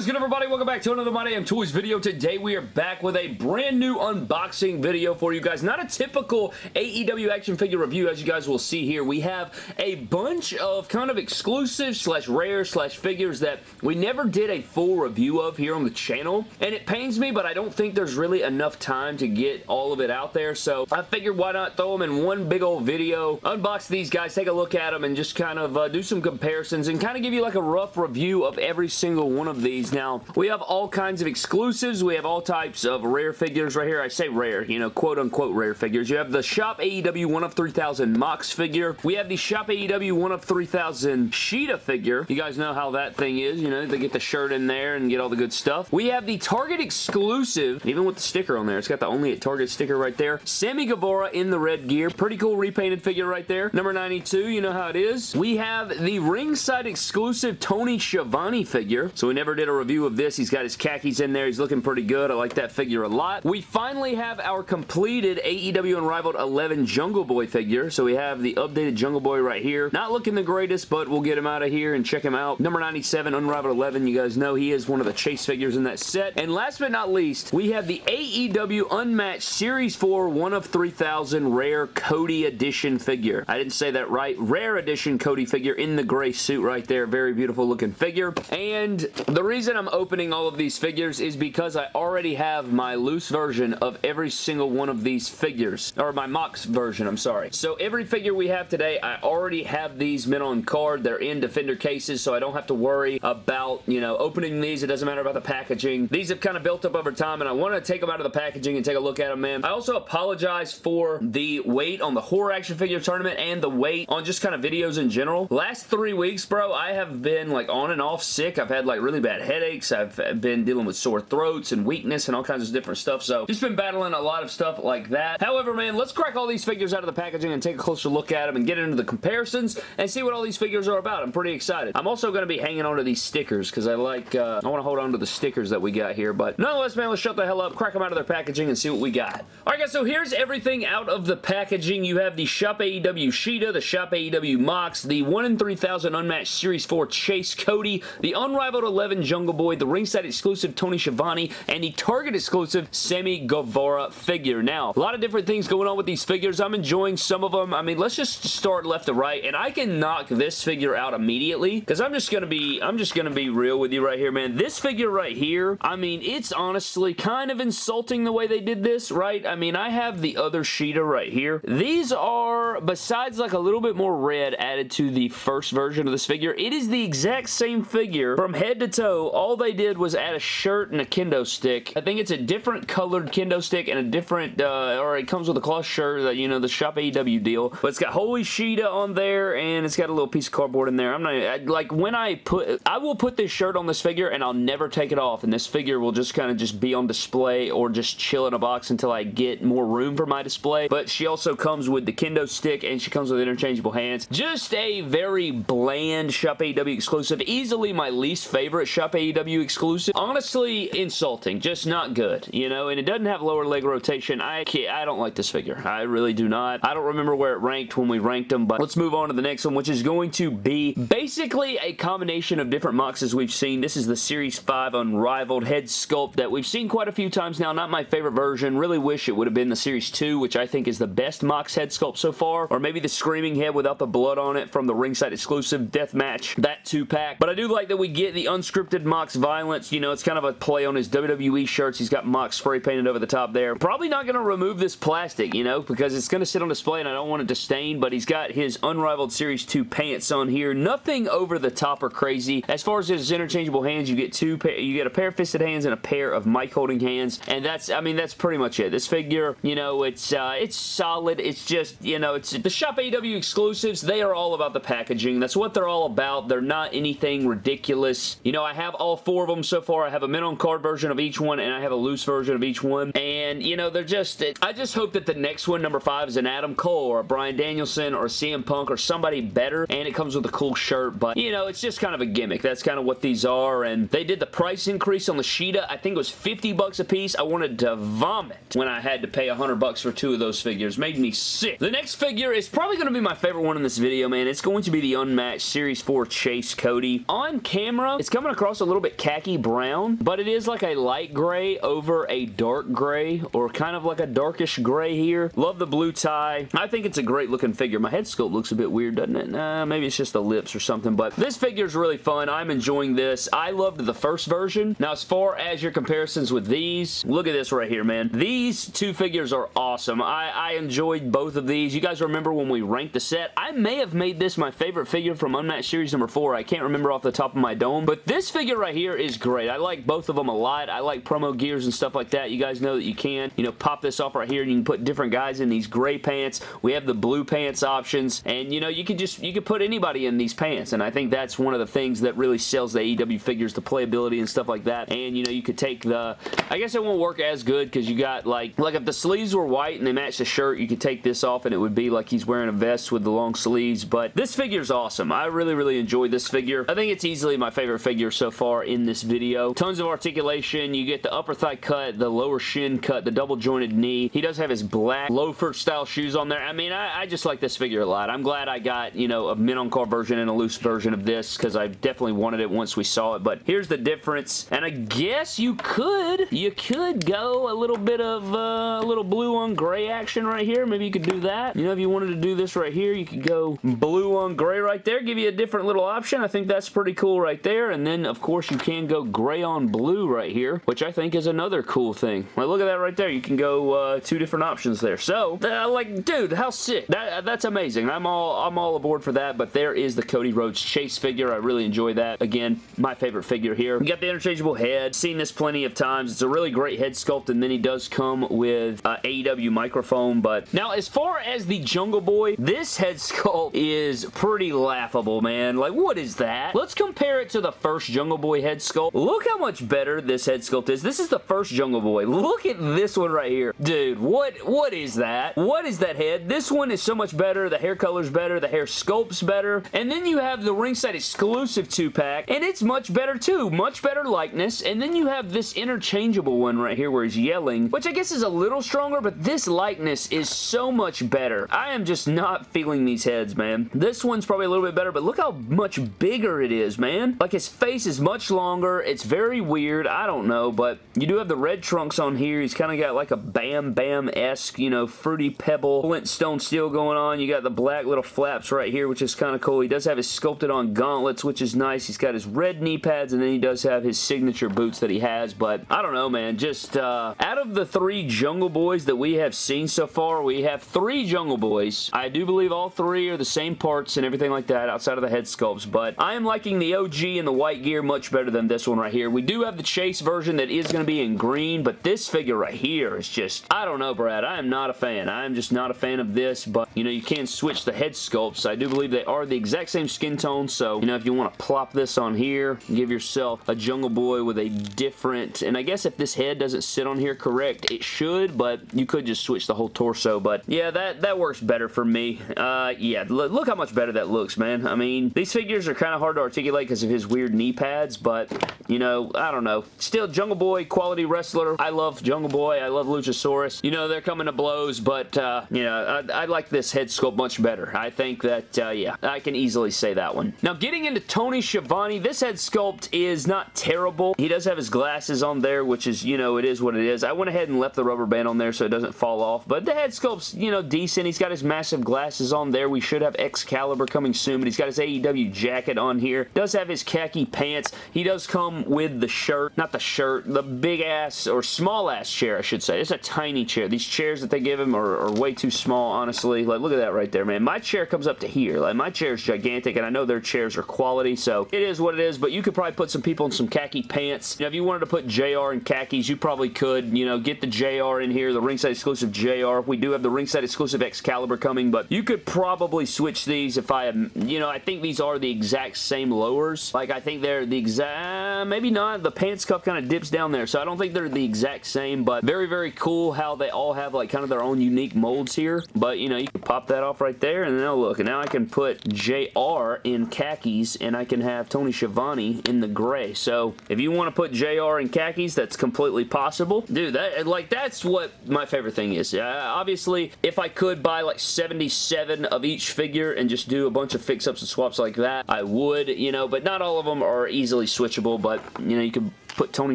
is good everybody? Welcome back to another My Damn Toys video. Today we are back with a brand new unboxing video for you guys. Not a typical AEW action figure review as you guys will see here. We have a bunch of kind of exclusive slash rare slash figures that we never did a full review of here on the channel. And it pains me but I don't think there's really enough time to get all of it out there. So I figured why not throw them in one big old video, unbox these guys, take a look at them and just kind of uh, do some comparisons and kind of give you like a rough review of every single one of these. Now, we have all kinds of exclusives. We have all types of rare figures right here. I say rare, you know, quote-unquote rare figures. You have the Shop AEW 1 of 3000 Mox figure. We have the Shop AEW 1 of 3000 Shida figure. You guys know how that thing is. You know, they get the shirt in there and get all the good stuff. We have the Target exclusive, even with the sticker on there. It's got the only at Target sticker right there. Sammy Guevara in the red gear. Pretty cool repainted figure right there. Number 92, you know how it is. We have the ringside exclusive Tony Schiavone figure. So we never did a review of this. He's got his khakis in there. He's looking pretty good. I like that figure a lot. We finally have our completed AEW Unrivaled 11 Jungle Boy figure. So we have the updated Jungle Boy right here. Not looking the greatest, but we'll get him out of here and check him out. Number 97, Unrivaled 11. You guys know he is one of the chase figures in that set. And last but not least, we have the AEW Unmatched Series 4 1 of 3000 Rare Cody Edition figure. I didn't say that right. Rare Edition Cody figure in the gray suit right there. Very beautiful looking figure. And the reason I'm opening all of these figures is because I already have my loose version of every single one of these figures. Or my Mox version, I'm sorry. So every figure we have today, I already have these mint on card. They're in Defender cases, so I don't have to worry about, you know, opening these. It doesn't matter about the packaging. These have kind of built up over time, and I want to take them out of the packaging and take a look at them, man. I also apologize for the wait on the horror action figure tournament and the wait on just kind of videos in general. Last three weeks, bro, I have been like on and off sick. I've had like really bad headaches. I've been dealing with sore throats and weakness and all kinds of different stuff. So just been battling a lot of stuff like that. However, man, let's crack all these figures out of the packaging and take a closer look at them and get into the comparisons and see what all these figures are about. I'm pretty excited. I'm also going to be hanging on to these stickers because I like, uh, I want to hold on to the stickers that we got here. But nonetheless, man, let's shut the hell up, crack them out of their packaging and see what we got. Alright guys, so here's everything out of the packaging. You have the Shop AEW Shida, the Shop AEW Mox, the 1 in 3000 Unmatched Series 4 Chase Cody, the Unrivaled 11 Jungle Boy, the ringside exclusive Tony Schiavone, and the Target exclusive Sammy Guevara figure. Now, a lot of different things going on with these figures. I'm enjoying some of them. I mean, let's just start left to right, and I can knock this figure out immediately, because I'm just going to be, I'm just going to be real with you right here, man. This figure right here, I mean, it's honestly kind of insulting the way they did this, right? I mean, I have the other Shida right here. These are, besides like a little bit more red added to the first version of this figure, it is the exact same figure from head to toe. All they did was add a shirt and a kendo stick. I think it's a different colored kendo stick and a different, uh, or it comes with a cloth shirt, that you know, the Shop AEW deal. But it's got Holy Shida on there and it's got a little piece of cardboard in there. I'm not, I, like when I put, I will put this shirt on this figure and I'll never take it off and this figure will just kind of just be on display or just chill in a box until I get more room for my display. But she also comes with the kendo stick and she comes with interchangeable hands. Just a very bland Shop AEW exclusive. Easily my least favorite Shop AEW exclusive. Honestly, insulting. Just not good, you know, and it doesn't have lower leg rotation. I can't, I don't like this figure. I really do not. I don't remember where it ranked when we ranked them, but let's move on to the next one, which is going to be basically a combination of different Moxes we've seen. This is the Series 5 Unrivaled head sculpt that we've seen quite a few times now. Not my favorite version. Really wish it would have been the Series 2, which I think is the best Mox head sculpt so far, or maybe the Screaming Head without the blood on it from the ringside exclusive Deathmatch, that two-pack. But I do like that we get the unscripted Mox Violence. You know, it's kind of a play on his WWE shirts. He's got Mox spray painted over the top there. Probably not going to remove this plastic, you know, because it's going to sit on display and I don't want it to stain, but he's got his Unrivaled Series 2 pants on here. Nothing over the top or crazy. As far as his interchangeable hands, you get two you get a pair of fisted hands and a pair of mic holding hands, and that's, I mean, that's pretty much it. This figure, you know, it's, uh, it's solid. It's just, you know, it's the Shop AEW exclusives. They are all about the packaging. That's what they're all about. They're not anything ridiculous. You know, I have all four of them so far. I have a mint on card version of each one, and I have a loose version of each one, and, you know, they're just, I just hope that the next one, number five, is an Adam Cole or a Bryan Danielson or a CM Punk or somebody better, and it comes with a cool shirt, but, you know, it's just kind of a gimmick. That's kind of what these are, and they did the price increase on the Shida. I think it was 50 bucks a piece. I wanted to vomit when I had to pay 100 bucks for two of those figures. Made me sick. The next figure is probably going to be my favorite one in this video, man. It's going to be the Unmatched Series 4 Chase Cody. On camera, it's coming across a little bit khaki brown, but it is like a light gray over a dark gray or kind of like a darkish gray here. Love the blue tie. I think it's a great looking figure. My head sculpt looks a bit weird, doesn't it? Uh, maybe it's just the lips or something, but this figure is really fun. I'm enjoying this. I loved the first version. Now, as far as your comparisons with these, look at this right here, man. These two figures are awesome. I, I enjoyed both of these. You guys remember when we ranked the set? I may have made this my favorite figure from Unmatched Series number 4. I can't remember off the top of my dome, but this figure right here is great. I like both of them a lot. I like promo gears and stuff like that. You guys know that you can, you know, pop this off right here and you can put different guys in these gray pants. We have the blue pants options, and you know, you could just, you could put anybody in these pants, and I think that's one of the things that really sells the AEW figures, the playability and stuff like that, and you know, you could take the, I guess it won't work as good because you got like, like if the sleeves were white and they matched the shirt, you could take this off and it would be like he's wearing a vest with the long sleeves, but this figure is awesome. I really, really enjoyed this figure. I think it's easily my favorite figure so far in this video. Tons of articulation. You get the upper thigh cut, the lower shin cut, the double jointed knee. He does have his black loafer style shoes on there. I mean, I, I just like this figure a lot. I'm glad I got, you know, a mint on car version and a loose version of this because I definitely wanted it once we saw it, but here's the difference, and I guess you could, you could go a little bit of uh, a little blue on gray action right here. Maybe you could do that. You know, if you wanted to do this right here, you could go blue on gray right there, give you a different little option. I think that's pretty cool right there, and then, of course, you can go gray on blue right here, which I think is another cool thing. Like, look at that right there. You can go uh, two different options there. So, uh, like, dude, how sick. That, that's amazing. I'm all, I'm all aboard for that, but there is the Cody Rhodes Chase figure. I really enjoy that. Again, my favorite figure here. You got the interchangeable head. Seen this plenty of times. It's a really great head sculpt, and then he does come with uh, AEW microphone, but now as far as the Jungle Boy, this head sculpt is pretty laughable, man. Like, what is that? Let's compare it to the first Jungle Boy head sculpt. Look how much better this head sculpt is. This is the first Jungle Boy. Look at this one right here. Dude, what what is that? What is that head? This one is so much better. The hair color's better. The hair sculpt's better. And then you have the ringside exclusive 2-pack, and it's much better too. Much better likeness. And then you have this interchangeable one right here where he's yelling, which I guess is a little stronger, but this likeness is so much better. I am just not feeling these heads, man. This one's probably a little bit better, but look how much bigger it is, man. Like his face is much longer. It's very weird. I don't know, but you do have the red trunks on here. He's kind of got like a Bam Bam-esque, you know, Fruity Pebble Flintstone steel going on. You got the black little flaps right here, which is kind of cool. He does have his sculpted on gauntlets, which is nice. He's got his red knee pads, and then he does have his signature boots that he has, but I don't know, man. Just uh, out of the three Jungle Boys that we have seen so far, we have three Jungle Boys. I do believe all three are the same parts and everything like that outside of the head sculpts, but I am liking the OG and the white gear much better than this one right here. We do have the Chase version that is going to be in green, but this figure right here is just, I don't know, Brad. I am not a fan. I am just not a fan of this, but, you know, you can switch the head sculpts. I do believe they are the exact same skin tone, so, you know, if you want to plop this on here, give yourself a Jungle Boy with a different, and I guess if this head doesn't sit on here correct, it should, but you could just switch the whole torso, but yeah, that, that works better for me. Uh, yeah, look how much better that looks, man. I mean, these figures are kind of hard to articulate because of his weird knee pads, but, you know, I don't know. Still, Jungle Boy, quality wrestler. I love Jungle Boy. I love Luchasaurus. You know, they're coming to blows, but, uh, you know, I, I, like this head sculpt much better. I think that, uh, yeah, I can easily say that one. Now, getting into Tony Schiavone, this head sculpt is not terrible. He does have his glasses on there, which is, you know, it is what it is. I went ahead and left the rubber band on there so it doesn't fall off, but the head sculpt's, you know, decent. He's got his massive glasses on there. We should have Excalibur coming soon, but he's got his AEW jacket on here. Does have his khaki pants. He does come with the shirt, not the shirt, the big ass or small ass chair, I should say. It's a tiny chair. These chairs that they give him are, are way too small, honestly. Like, look at that right there, man. My chair comes up to here. Like, my chair is gigantic, and I know their chairs are quality, so it is what it is, but you could probably put some people in some khaki pants. You know, if you wanted to put JR in khakis, you probably could, you know, get the JR in here, the ringside exclusive JR. We do have the ringside exclusive Excalibur coming, but you could probably switch these if I, you know, I think these are the exact same lowers. Like, I think they're the exact, maybe not. The pants cuff kind of dips down there, so I don't think they're the exact same, but very, very cool how they all have, like, kind of their own unique molds here. But, you know, you can pop that off right there, and now look, and now I can put JR in khakis, and I can have Tony Schiavone in the gray. So, if you want to put JR in khakis, that's completely possible. Dude, that, like, that's what my favorite thing is. Uh, obviously, if I could buy, like, 77 of each figure and just do a bunch of fix-ups and swaps like that, I would, you know, but not all of them are easily easily switchable, but, you know, you could put Tony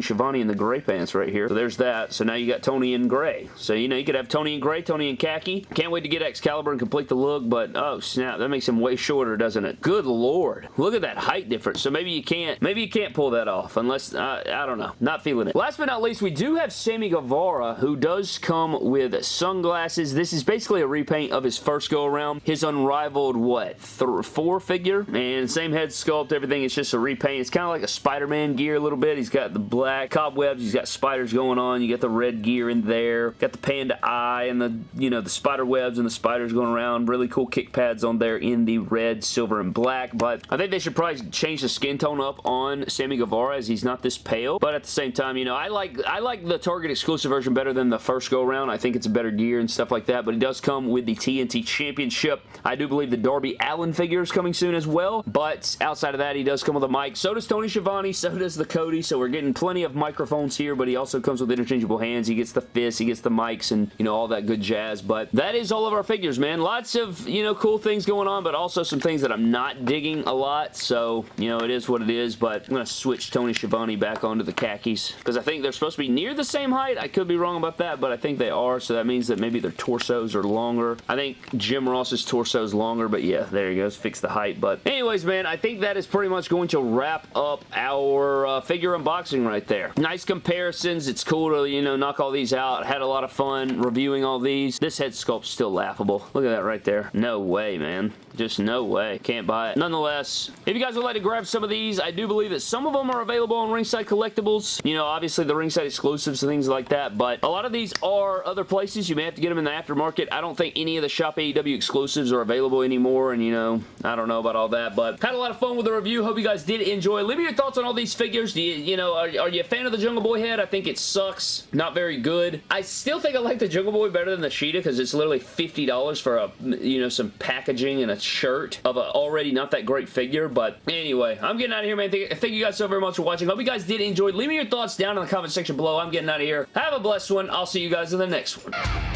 Schiavone in the gray pants right here. So there's that. So now you got Tony in gray. So, you know, you could have Tony in gray, Tony in khaki. Can't wait to get Excalibur and complete the look, but oh snap, that makes him way shorter, doesn't it? Good lord. Look at that height difference. So maybe you can't, maybe you can't pull that off unless, uh, I don't know. Not feeling it. Last but not least, we do have Sammy Guevara, who does come with sunglasses. This is basically a repaint of his first go around. His unrivaled, what, four figure? And same head sculpt, everything. It's just a repaint. It's kind of like a Spider-Man gear a little bit. He's got the black cobwebs. He's got spiders going on. You got the red gear in there. Got the panda eye and the, you know, the spider webs and the spiders going around. Really cool kick pads on there in the red, silver, and black. But I think they should probably change the skin tone up on Sammy Guevara as he's not this pale. But at the same time, you know, I like I like the Target exclusive version better than the first go around. I think it's a better gear and stuff like that. But it does come with the TNT Championship. I do believe the Darby Allin figure is coming soon as well. But outside of that, he does come with a mic. So does Tony Schiavone. So does the Cody. So we're getting plenty of microphones here, but he also comes with interchangeable hands. He gets the fists, he gets the mics, and, you know, all that good jazz. But that is all of our figures, man. Lots of, you know, cool things going on, but also some things that I'm not digging a lot. So, you know, it is what it is, but I'm going to switch Tony Schiavone back onto the khakis because I think they're supposed to be near the same height. I could be wrong about that, but I think they are, so that means that maybe their torsos are longer. I think Jim Ross's torso is longer, but yeah, there he goes. Fix the height. But anyways, man, I think that is pretty much going to wrap up our uh, figure unboxing right there. Nice comparisons. It's cool to, you know, knock all these out. Had a lot of fun reviewing all these. This head sculpt's still laughable. Look at that right there. No way, man. Just no way. Can't buy it. Nonetheless, if you guys would like to grab some of these, I do believe that some of them are available on Ringside Collectibles. You know, obviously the Ringside exclusives and things like that, but a lot of these are other places. You may have to get them in the aftermarket. I don't think any of the Shop AEW exclusives are available anymore, and you know, I don't know about all that, but had a lot of fun with the review. Hope you guys did enjoy. Leave me your thoughts on all these figures. Do you, you know, are, are you a fan of the Jungle Boy head? I think it sucks. Not very good. I still think I like the Jungle Boy better than the Shida because it's literally $50 for a, you know, some packaging and a shirt of a already not that great figure. But anyway, I'm getting out of here, man. Thank, thank you guys so very much for watching. Hope you guys did enjoy. Leave me your thoughts down in the comment section below. I'm getting out of here. Have a blessed one. I'll see you guys in the next one.